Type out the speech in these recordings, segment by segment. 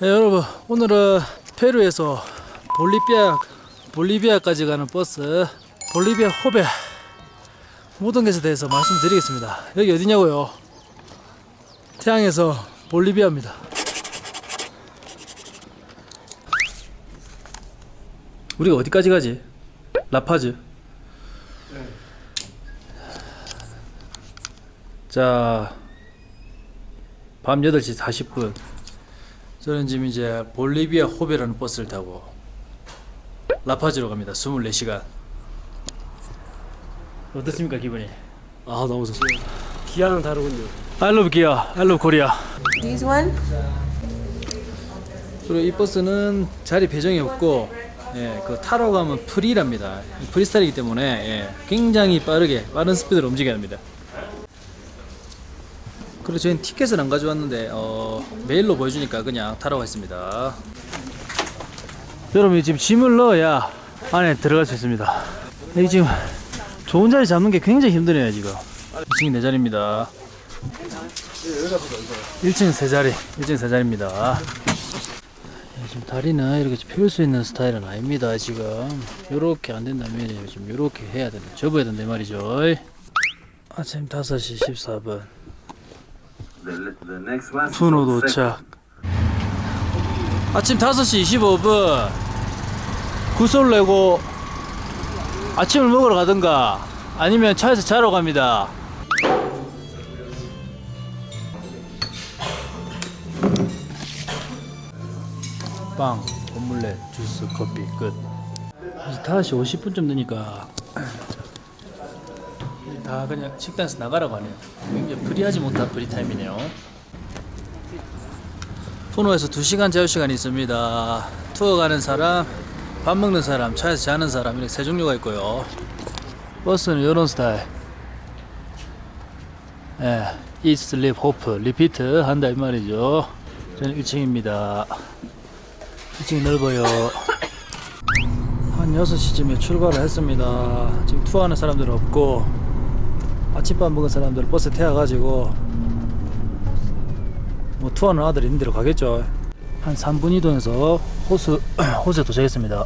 네, 여러분 오늘은 페루에서 볼리비아 볼리비아까지 가는 버스 볼리비아 호베 모든 것에 대해서 말씀드리겠습니다. 여기 어디냐고요? 태양에서 볼리비아입니다. 우리가 어디까지 가지? 라파즈. 자, 밤 8시 40분. 저는 지금 이제 볼리비아 호베라는 버스를 타고 라파즈로 갑니다. 24시간. 어떻습니까, 기분이? 아 너무 좋습니다. 기아는 다르군요. I love Kia. I love Korea. This one? 그리고 이 버스는 자리 배정이 없고 예, 그 타러 가면 프리랍니다. 프리스타일이기 때문에 예, 굉장히 빠르게 빠른 스피드로 움직여야 합니다. 그리고 저희는 티켓을 안 가져왔는데 어, 메일로 보여주니까 그냥 타러 가겠습니다. 여러분 지금 짐을 넣어야 안에 들어갈 수 있습니다. 여기 지금 좋은 자리 잡는 게 굉장히 힘드네요 지금. 2층이 내 자리입니다. 1층 세 자리, 1층 세 자리입니다. 예, 지금 다리는 이렇게 펼 수 있는 스타일은 아닙니다 지금 요렇게 안 된다면 지금 요렇게 해야 된다 접어야 된다 이 말이죠 아침 5시 14분 분호 도착. 아침 5시 25분. 구솔 내고 아침을 먹으러 가든가 아니면 차에서 자러 갑니다. 빵, 오믈렛, 주스, 커피 끝. 이제 5시 50분쯤 되니까 다 그냥 식당에서 나가라고 하네요. 굉장히 free하지 못한 free time이네요. 푸노에서 2시간 자유시간이 있습니다. 투어 가는 사람, 밥 먹는 사람, 차에서 자는 사람 이렇게 세 종류가 있고요. 버스는 이런 스타일. 예, eat, sleep, 한다 이 말이죠. 저는 1층입니다. 2층이 넓어요. 한 6시쯤에 출발을 했습니다. 지금 투어하는 사람들은 없고, 아침밥 먹은 사람들 버스 태워가지고, 뭐 투어하는 아들이 있는 데로 가겠죠. 한 3분 이동해서 호수, 호수에 도착했습니다.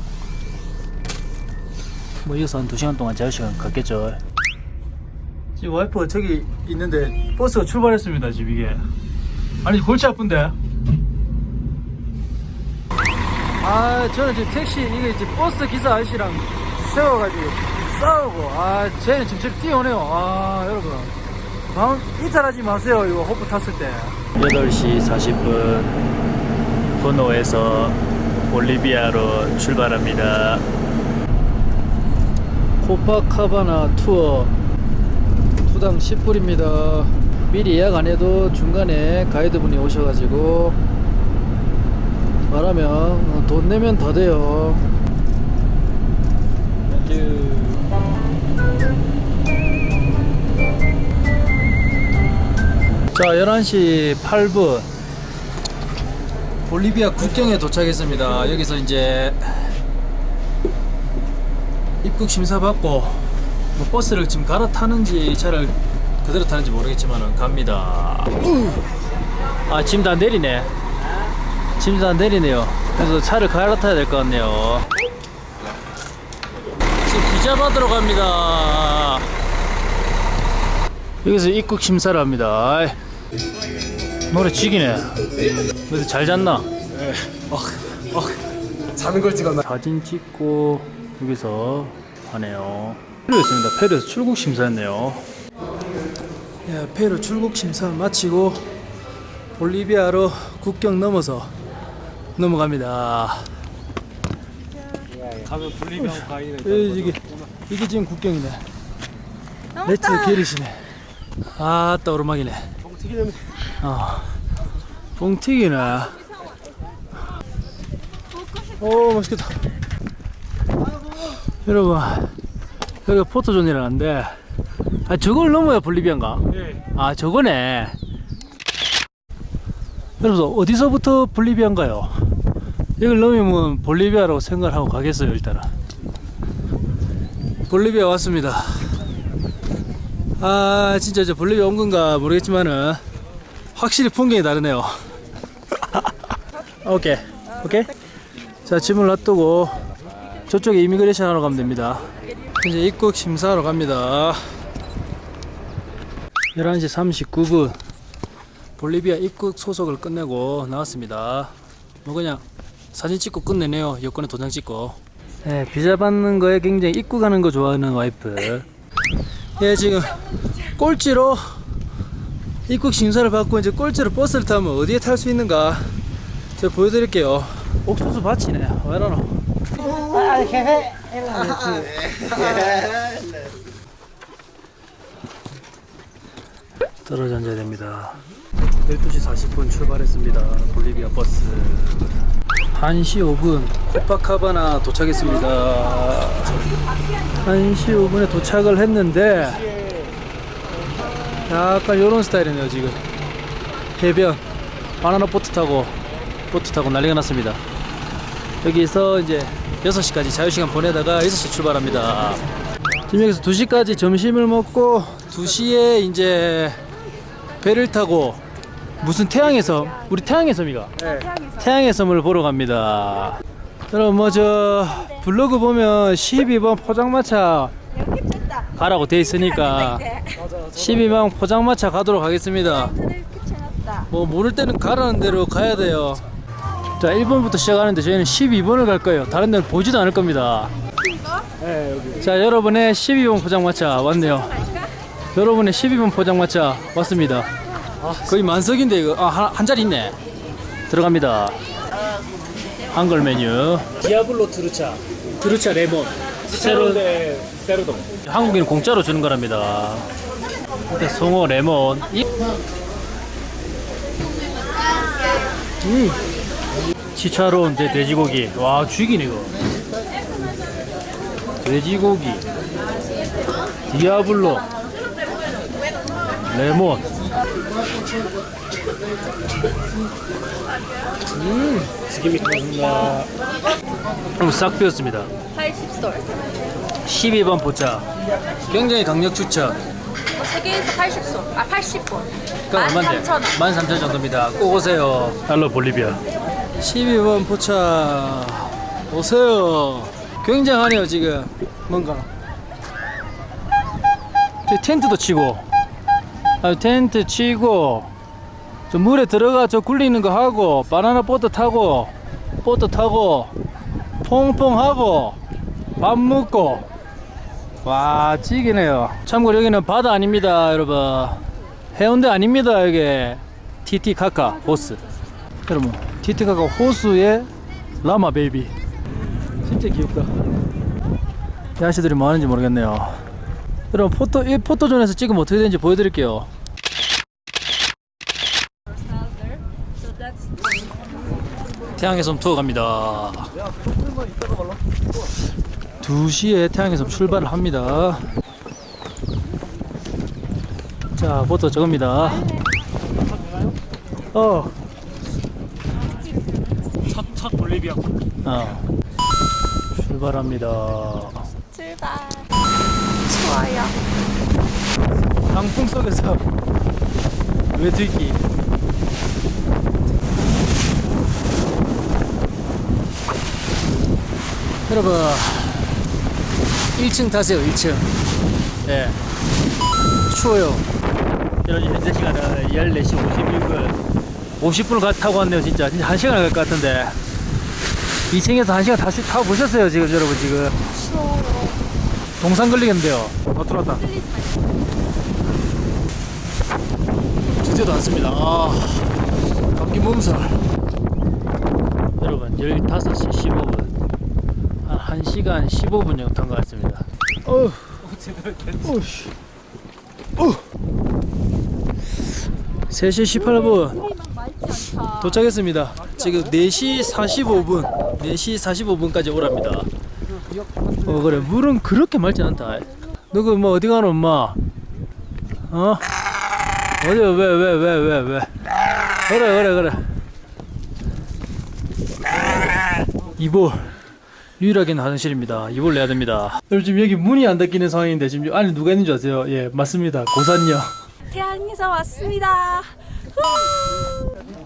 뭐 이어서 한 2시간 동안 자유시간 갔겠죠. 지금 와이프가 저기 있는데 버스가 출발했습니다, 지금 이게. 아니, 골치 아픈데? 아 저는 지금 택시 이게 이제 버스 기사 아저씨랑 세워가지고 싸우고. 아 쟤는 저기 뛰어오네요. 아 여러분. 마음 이탈하지 마세요 이거 호프 탔을 때. 8시 40분 분호에서 볼리비아로 출발합니다. 코파카바나 투어. 투당 10불입니다. 미리 예약 안 해도 중간에 가이드분이 오셔가지고 말하면 어, 돈 내면 다 돼요. 자, 11시 8분. 볼리비아 국경에 도착했습니다. 여기서 이제 입국 심사 받고 뭐 버스를 지금 갈아타는지 차를 그대로 타는지 모르겠지만 갑니다. 아, 짐다 내리네. 짐도 다 내리네요. 그래서 차를 갈아타야 될 것 같네요. 지금 비자 받으러 갑니다. 여기서 입국 심사를 합니다. 노래 죽이네. 그래도 잘 잤나? 자는 걸 찍었나? 사진 찍고 여기서 하네요. 페루였습니다. 페루에서 출국 심사했네요. 예, 페루 출국 심사 마치고 볼리비아로 국경 넘어서 넘어갑니다. 가면 볼리비아 가이드. 예, 이게 이게 지금 국경이네. let's carry시네. 아따 오르막이네. 튀김 냄새. 어. 뻥튀기네. 오 맛있겠다. 여러분 여기가 포토존이라는데 아 저걸 넘어야 볼리비아인가? 네. 아 저거네. 여러분 어디서부터 볼리비아인가요? 이걸 넘으면 볼리비아라고 생각을 하고 가겠어요 일단은. 볼리비아 왔습니다. 아 진짜 저 볼리비아 온 건가 모르겠지만은 확실히 풍경이 다르네요. 오케이. 오케이? 자 짐을 놔두고 저쪽에 이미그레이션 하러 가면 됩니다. 이제 입국 심사하러 갑니다. 11시 39분 볼리비아 입국 소속을 끝내고 나왔습니다. 뭐 그냥 사진 찍고 끝내네요. 여권에 도장 찍고. 네, 비자 받는 거에 굉장히 입국하는 거 좋아하는 와이프 예 지금 꼴찌로 입국 심사를 받고 이제 꼴찌로 버스를 타면 어디에 탈 수 있는가 제가 보여드릴게요. 옥수수 밭이네. 왜 이러노? 떨어져 앉아야 됩니다 12시 40분 출발했습니다. 볼리비아 버스. 1시 5분 코파카바나 도착했습니다. 1시 5분에 도착을 했는데 약간 요런 스타일이네요 지금. 해변. 바나나 보트 타고 보트 타고 난리가 났습니다. 여기서 이제 6시까지 자유시간 보내다가 6시 출발합니다. 지금 여기서 2시까지 점심을 먹고 2시에 이제 배를 타고 무슨 태양의 섬 우리 태양의 섬이가? 태양의 섬을 보러 갑니다. 여러분 뭐 저 블로그 보면 12번 포장마차 가라고 돼 있으니까 12번 포장마차 가도록 하겠습니다. 뭐 모를 때는 가라는 대로 가야 돼요. 자 1번부터 시작하는데 저희는 12번을 갈 거예요. 다른 데는 보지도 않을 겁니다. 네. 자 여러분의 12번 포장마차 왔네요. 여러분의 12번 포장마차 왔습니다 거의 만석인데 이거. 아, 한, 한 자리 있네. 들어갑니다. 한글 메뉴. 디아블로 트루차. 트루차 레몬. 세로데 세로동. 한국인은 공짜로 주는 거랍니다. 일단 송어 레몬. 이- 음. 치차로운 제 돼지고기. 와 죽이네 이거. 돼지고기. 디아블로. 레몬 지금이 좋습니다. 그럼 싹 비웠습니다 80솔. 12번 포차 굉장히 강력 추천 세계에서 80솔. 아, 80본. 그럼 얼마인데? 13,000원. 13,000원 정도입니다. 꼭 오세요. 달러 볼리비아. 12번 포차 오세요. 굉장하네요 지금. 뭔가. 저 텐트도 치고, 아 텐트 치고, 저 물에 들어가 저 굴리는 거 하고, 바나나 보트 타고, 보트 타고, 퐁퐁 하고, 밥 먹고. 와 찌기네요. 참고로 여기는 바다 아닙니다, 여러분. 해운대 아닙니다 여기 티티카카 호스 여러분 티티카카 호수의 라마 baby 진짜 귀엽다 이 아저씨들이 뭐 하는지 모르겠네요 여러분 photo 이 포토존에서 찍으면 어떻게 되는지 보여드릴게요 So that's 태양의 섬 투어 갑니다 2시에 태양의 섬 출발을 합니다 자 보트 저겁니다 어 첫첫 볼리비아. 어. 출발합니다. 출발. 좋아요. 강풍 속에서 외들기. 여러분, 1층 타세요, 1층. 예. 추워요. 여러분, 현재 시간은 14시 56분. 50분을 가, 타고 왔네요, 진짜. 진짜 1시간 갈 것 같은데. 2층에서 1시간 다시 타고 보셨어요, 지금, 여러분, 지금. 동상 걸리겠는데요. 더 들어왔다. 주제도 않습니다. 아, 감기 몸살. 여러분, 15시 15분. 한 1시간 15분 정도 탄 것 같습니다. 어우, 어우씨. 어. 3시 18분 도착했습니다. 지금 4시 45분, 4시 45분까지 오랍니다. 어 그래 물은 그렇게 맑지 않다 너그 뭐 어디 가노 엄마 어 어디 왜왜왜왜왜 그래 그래 그래 이볼 유일하게는 화장실입니다. 이볼 내야 됩니다. 여러분 지금 여기 문이 안 닫히는 상황인데 지금 안에 누가 있는 줄 아세요? 예 맞습니다. 고산녀. 태양에서 왔습니다.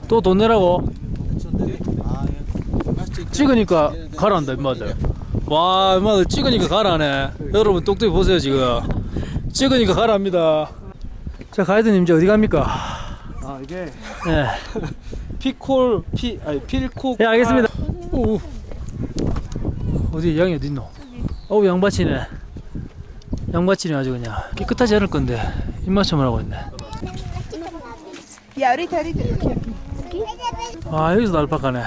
또 돈 내라고. 찍으니까 가라앉다 임마들. 와 임마들 찍으니까 가라네. 여러분 똑똑히 보세요 지금. 찍으니까 가라합니다. 자 가이드님 이제 어디 갑니까? 아 이게 네, 피콜 피 아니 필코 예 알겠습니다. 오. 어디 양이 어디 있노? 어우 양바치네. 양바치네 아주 그냥. 깨끗하지 않을 건데 입맞춤을 하고 있네. Y ahorita, ahorita. 아 여기서도 알파카네.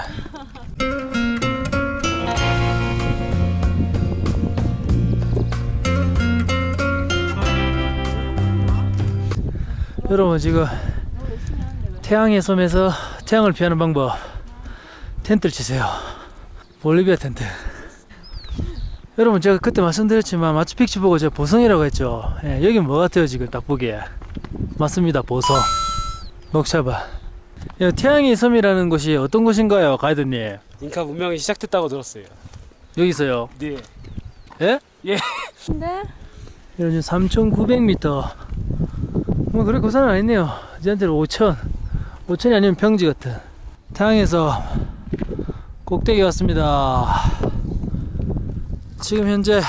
여러분 지금 태양의 섬에서 태양을 피하는 방법 텐트를 치세요. 볼리비아 텐트 여러분 제가 그때 말씀드렸지만 마추픽추 보고 제가 보성이라고 했죠 예, 여기 뭐 같아요 지금 딱 보기에 맞습니다 보성 녹차밭 야, 태양의 섬이라는 곳이 어떤 곳인가요, 가이드님? 잉카 문명이 시작됐다고 들었어요. 여기서요. 네. 예? 근데 이런 3,900m. 뭐 그래 고산은 아니네요. 저한테는 5,000. 5,000이 아니면 평지 같은. 태양에서 꼭대기 왔습니다. 지금 현재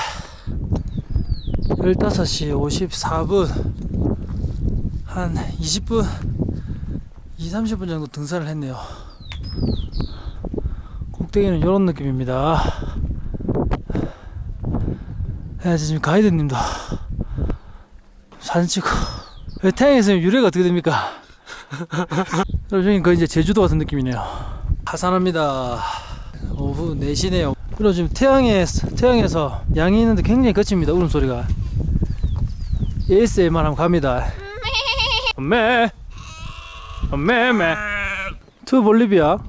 15시 54분. 한 20분, 2, 30분 정도 등산을 했네요. 꼭대기는 이런 느낌입니다. 야, 지금 가이드님도 사진 찍고 왜 태양에서 유래가 어떻게 됩니까? 여러분 그 이제 제주도 같은 느낌이네요. 하산합니다. 오후 4시네요. 그리고 지금 태양에 태양에서 양이 있는데 굉장히 거칩니다. 울음소리가. ASMR 한번 갑니다. 엄매 엄매매 to 볼리비아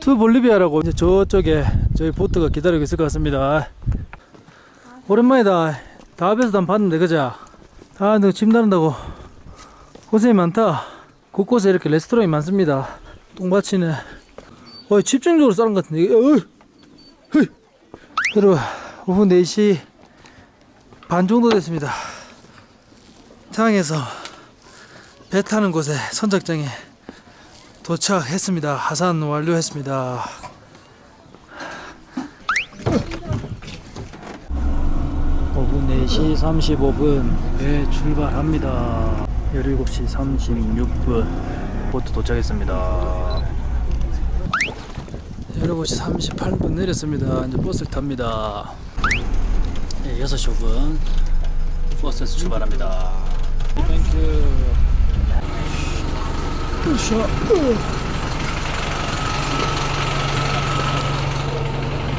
to 볼리비아라고 이제 저쪽에 저희 보트가 기다리고 있을 것 같습니다. 오랜만이다. 다 앞에서 난 봤는데, 그자? 아, 너 짐 나른다고. 고생이 많다. 곳곳에 이렇게 레스토랑이 많습니다. 똥밭이네. 어, 집중적으로 싸는 것 같은데. 어이! Hey! 여러분, 오후 4시 반 정도 됐습니다. 태양에서 배 타는 곳에 선착장에 도착했습니다. 하산 완료했습니다. 오후 4시 35분 배 출발합니다 17시 36분 보트 도착했습니다 17시 38분 내렸습니다. 이제 버스를 탑니다. 네, 6시 5분 버스에서 출발합니다. Thank you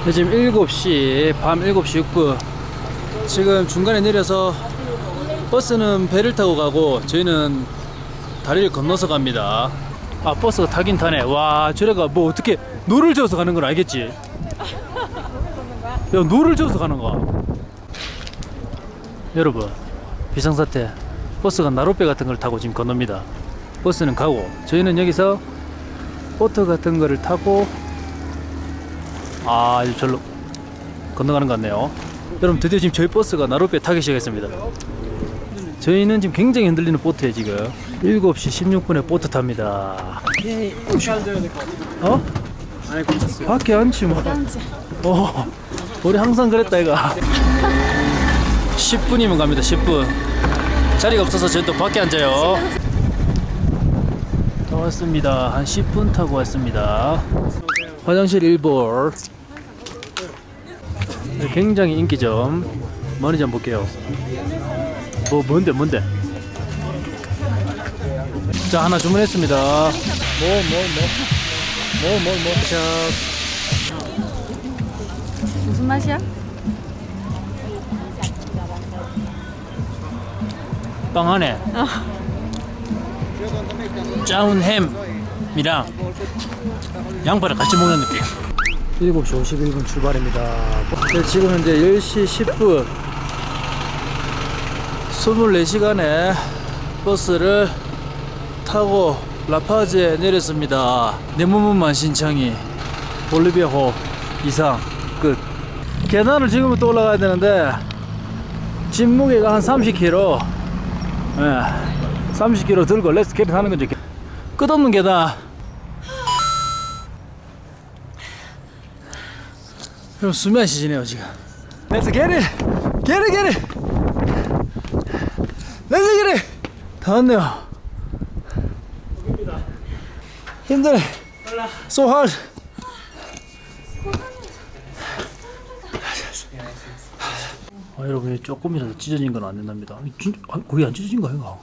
네, 지금 7시 밤 7시 6분. 지금 중간에 내려서 버스는 배를 타고 가고 저희는 다리를 건너서 갑니다. 아 버스가 타긴 타네. 와 저래가 뭐 어떻게 노를 저어서 가는 건 알겠지? 야 노를 저어서 가는 거. 여러분 비상사태 버스가 나룻배 같은 걸 타고 지금 건넙니다. 버스는 가고 저희는 여기서 보트 같은 거를 타고 아 절로 건너가는 것 같네요. 여러분 드디어 지금 저희 버스가 나룻배 타기 시작했습니다 저희는 지금 굉장히 흔들리는 보트에 지금 7시 16분에 보트 탑니다. 어? 안에 꽂혔어요. 밖에 앉지 뭐 어, 우리 항상 그랬다 이가 10분이면 갑니다 10분. 자리가 없어서 저희 또 밖에 앉아요. 다 왔습니다. 한 10분 타고 왔습니다. 화장실 1볼. 네, 굉장히 인기점. 머니 좀 볼게요 뭐 뭔데 뭔데? 자 하나 주문했습니다. 뭐 뭐 뭐? 뭐 뭐뭐? 무슨 맛이야? 빵 안에 짜운 햄이랑 양파를 같이 먹는 느낌. 7시 51분 출발입니다. 네, 지금 현재 10시 10분 24시간에 버스를 타고 라파즈에 내렸습니다. 내무문만 신청이. 볼리비아호. 이상. 끝. 계단을 지금부터 올라가야 되는데 짐 무게가 한 30kg 예, 30kg 들고 let's carry 하는 거죠. 끝없는 계단. 여러분 안 쉬지네요 지금! Get it, get it! 다 왔네요 힘드네 So hard 아 여러분 조금이라도 찢어진 건 안 된답니다 진, 아, 거의 안 찢어진 거 아닌가?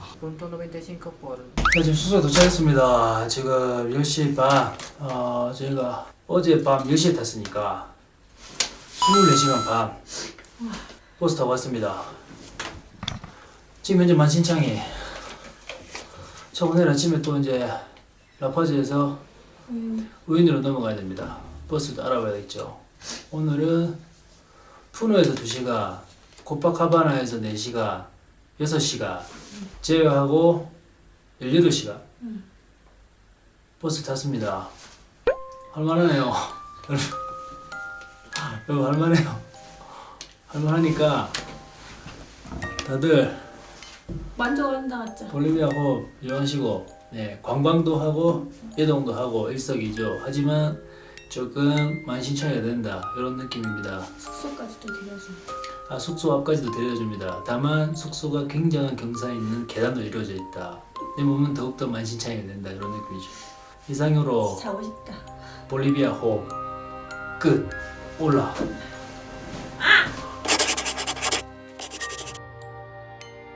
네, 지금 숙소에 도착했습니다. 지금 10시 반. 어, 저희가 어제 밤 10시에 탔으니까 24시간 반 버스 타고 왔습니다. 지금 현재 만신창이 저 오늘 아침에 또 이제 라파즈에서 우인으로 넘어가야 됩니다. 버스도 알아봐야겠죠. 오늘은 푸노에서 2시간, 코파카바나에서 4시간, 6시간 제외하고 18시간 버스 탔습니다. 할만하네요. 여러분 할만해요. 할만하니까 다들 만족한다 맞죠? 볼리비아 호흡 이용하시고 네, 관광도 하고 이동도 하고 일석이조 하지만 조금 만신창이가 된다 이런 느낌입니다. 숙소까지도 데려준다. 아, 숙소 앞까지도 데려줍니다. 다만 숙소가 굉장한 경사에 있는 계단도 이루어져 있다. 내 몸은 더욱더 만신창이가 된다 이런 느낌이죠. 이상으로. 볼리비아 호흡 끝 올라